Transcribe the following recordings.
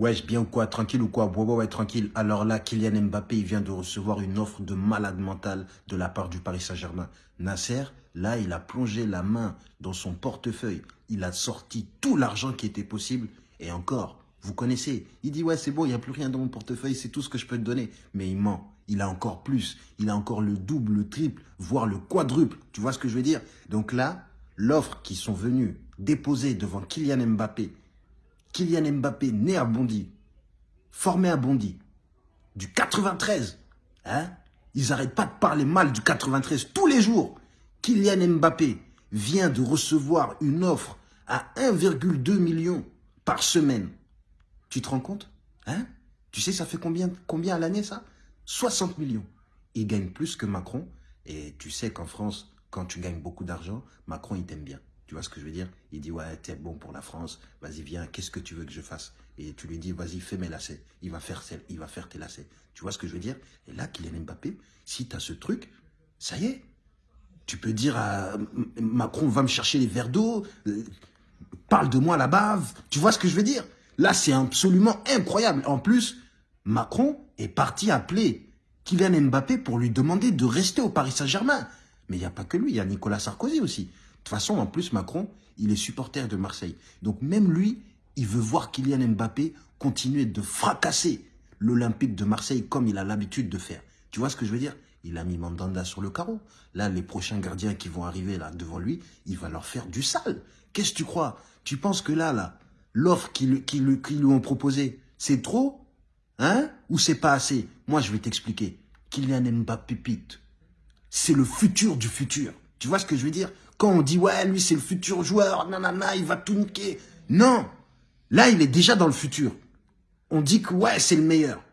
Wesh, bien ou quoi Tranquille ou quoi Ouais, ouais, ouais, tranquille. Alors là, Kylian Mbappé, il vient de recevoir une offre de malade mental de la part du Paris Saint-Germain. Nasser, là, il a plongé la main dans son portefeuille. Il a sorti tout l'argent qui était possible. Et encore, vous connaissez. Il dit, ouais, c'est bon, il n'y a plus rien dans mon portefeuille, c'est tout ce que je peux te donner. Mais il ment. Il a encore plus. Il a encore le double, le triple, voire le quadruple. Tu vois ce que je veux dire? Donc là, l'offre qui sont venus déposer devant Kylian Mbappé, Kylian Mbappé, né à Bondy, formé à Bondy, du 93, hein Ils n'arrêtent pas de parler mal du 93 tous les jours. Kylian Mbappé vient de recevoir une offre à 1,2 million par semaine. Tu te rends compte hein? Tu sais, ça fait combien, combien à l'année, ça? 60 millions. Il gagne plus que Macron. Et tu sais qu'en France, quand tu gagnes beaucoup d'argent, Macron, il t'aime bien. Tu vois ce que je veux dire? Il dit, ouais, t'es bon pour la France, vas-y, viens, qu'est-ce que tu veux que je fasse? Et tu lui dis, vas-y, fais mes lacets. Il va faire, il va faire tes lacets. Tu vois ce que je veux dire? Et là, Kylian Mbappé, si tu as ce truc, ça y est. Tu peux dire à Macron, va me chercher les verres d'eau, euh, parle de moi là-bas. Tu vois ce que je veux dire? Là, c'est absolument incroyable. En plus, Macron est parti appeler Kylian Mbappé pour lui demander de rester au Paris Saint-Germain. Mais il n'y a pas que lui, il y a Nicolas Sarkozy aussi. De toute façon, en plus, Macron, il est supporter de Marseille. Donc même lui, il veut voir Kylian Mbappé continuer de fracasser l'Olympique de Marseille comme il a l'habitude de faire. Tu vois ce que je veux dire? Il a mis Mandanda sur le carreau. Là, les prochains gardiens qui vont arriver là devant lui, il va leur faire du sale. Qu'est-ce que tu crois? Tu penses que là, là, l'offre qu'ils lui ont proposée, c'est trop? Hein? Ou c'est pas assez? Moi, je vais t'expliquer. Kylian Mbappé c'est le futur du futur. Tu vois ce que je veux dire? Quand on dit, ouais, lui, c'est le futur joueur, nanana, il va tout niquer. Non Là, il est déjà dans le futur. On dit que, ouais, c'est le meilleur.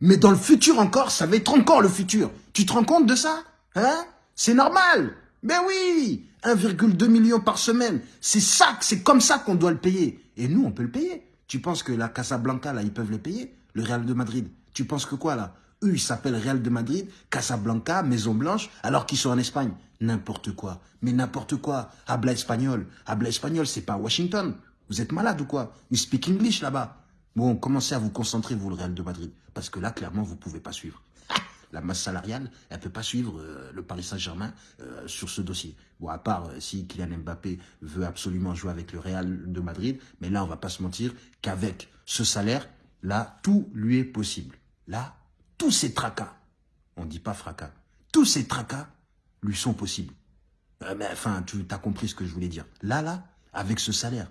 Mais dans le futur encore, ça va être encore le futur. Tu te rends compte de ça? Hein? C'est normal Ben oui 1,2 million par semaine. C'est ça, c'est comme ça qu'on doit le payer. Et nous, on peut le payer. Tu penses que la Casablanca, là, ils peuvent le payer? Le Real de Madrid. Tu penses que quoi, là? Eux, ils s'appellent Real de Madrid, Casablanca, Maison Blanche, alors qu'ils sont en Espagne. N'importe quoi. Mais n'importe quoi. Habla espagnol. Habla espagnol, c'est pas Washington. Vous êtes malade ou quoi? You speak English là-bas. Bon, commencez à vous concentrer, vous, le Real de Madrid. Parce que là, clairement, vous pouvez pas suivre. La masse salariale, elle peut pas suivre euh, le Paris Saint-Germain euh, sur ce dossier. Bon, à part euh, si Kylian Mbappé veut absolument jouer avec le Real de Madrid. Mais là, on va pas se mentir qu'avec ce salaire, là, tout lui est possible. Là, tous ces tracas, on ne dit pas fracas, tous ces tracas lui sont possibles. Euh, mais enfin, tu as compris ce que je voulais dire. Là, là, avec ce salaire,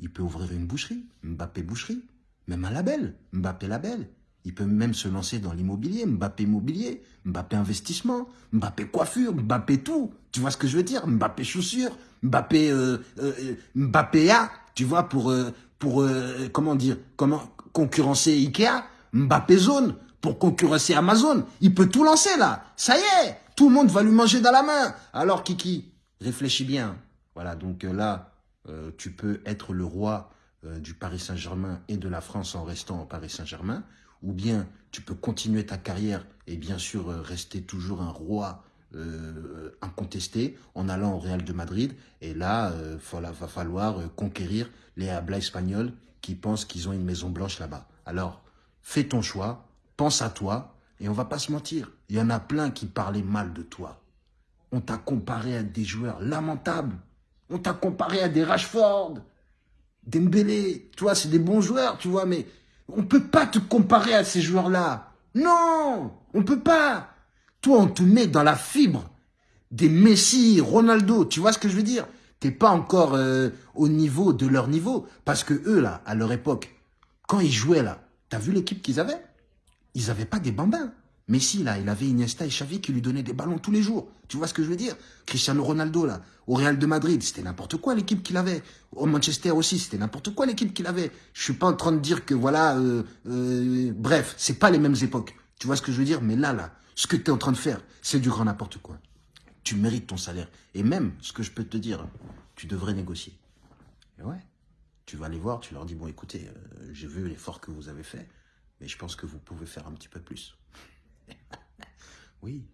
il peut ouvrir une boucherie, Mbappé boucherie, même un label, Mbappé label. Il peut même se lancer dans l'immobilier, Mbappé immobilier, Mbappé investissement, Mbappé coiffure, Mbappé tout. Tu vois ce que je veux dire? Mbappé chaussures, Mbappé euh, euh, A, tu vois pour pour comment dire, comment concurrencer Ikea, Mbappé zone pour concurrencer Amazon. Il peut tout lancer là. Ça y est, tout le monde va lui manger dans la main. Alors Kiki, réfléchis bien. Voilà, donc euh, là, euh, tu peux être le roi euh, du Paris Saint-Germain et de la France en restant au Paris Saint-Germain. Ou bien tu peux continuer ta carrière et bien sûr rester toujours un roi incontesté en allant au Real de Madrid. Et là, il va falloir conquérir les habla espagnols qui pensent qu'ils ont une maison blanche là-bas. Alors, fais ton choix, pense à toi, et on va pas se mentir, il y en a plein qui parlaient mal de toi. On t'a comparé à des joueurs lamentables. On t'a comparé à des Rashford, Dembélé. Toi, c'est des bons joueurs, tu vois, mais on peut pas te comparer à ces joueurs-là. Non, on peut pas. Toi, on te met dans la fibre des Messi, Ronaldo. Tu vois ce que je veux dire? T'es pas encore euh, au niveau de leur niveau. Parce que eux, là, à leur époque, quand ils jouaient, là, t'as vu l'équipe qu'ils avaient? Ils n'avaient pas des bambins. Messi, là, il avait Iniesta et Xavi qui lui donnaient des ballons tous les jours. Tu vois ce que je veux dire? Cristiano Ronaldo, là, au Real de Madrid, c'était n'importe quoi l'équipe qu'il avait. Au Manchester aussi, c'était n'importe quoi l'équipe qu'il avait. Je suis pas en train de dire que, voilà, euh, euh, bref, c'est pas les mêmes époques. Tu vois ce que je veux dire? Mais là, là, ce que tu es en train de faire, c'est du grand n'importe quoi. Tu mérites ton salaire. Et même, ce que je peux te dire, tu devrais négocier. Et ouais, tu vas aller voir, tu leur dis, bon, écoutez, euh, j'ai vu l'effort que vous avez fait. Mais je pense que vous pouvez faire un petit peu plus. oui,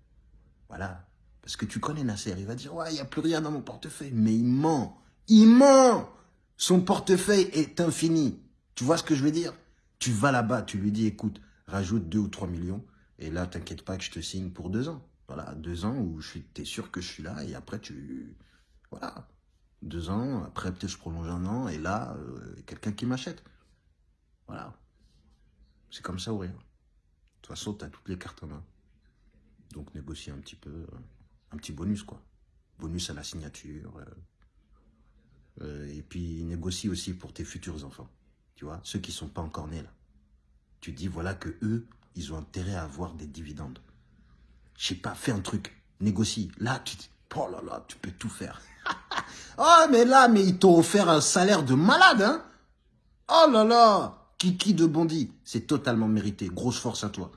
voilà. Parce que tu connais Nasser, il va dire, ouais, il n'y a plus rien dans mon portefeuille. Mais il ment. Il ment. Son portefeuille est infini. Tu vois ce que je veux dire? Tu Tu vas là-bas, tu lui dis, écoute, rajoute 2 ou 3 millions, et là, t'inquiète pas que je te signe pour deux ans. Voilà, deux ans où suis, t'es sûr que je suis là, et après, tu... Voilà, deux ans, après, peut-être je prolonge un an, et là, euh, quelqu'un qui m'achète. Voilà. C'est comme ça ou rien. De toute façon, tu as toutes les cartes en main. Donc, négocie un petit peu, euh, un petit bonus, quoi. Bonus à la signature. Euh, euh, et puis, négocie aussi pour tes futurs enfants. Tu vois, ceux qui sont pas encore nés, là. Tu dis, voilà que eux, ils ont intérêt à avoir des dividendes. Je sais pas, fais un truc, négocie. Là, tu oh là là, tu peux tout faire. oh, mais là, mais ils t'ont offert un salaire de malade, hein Oh là là Kiki de Bondy, c'est totalement mérité. Grosse force à toi.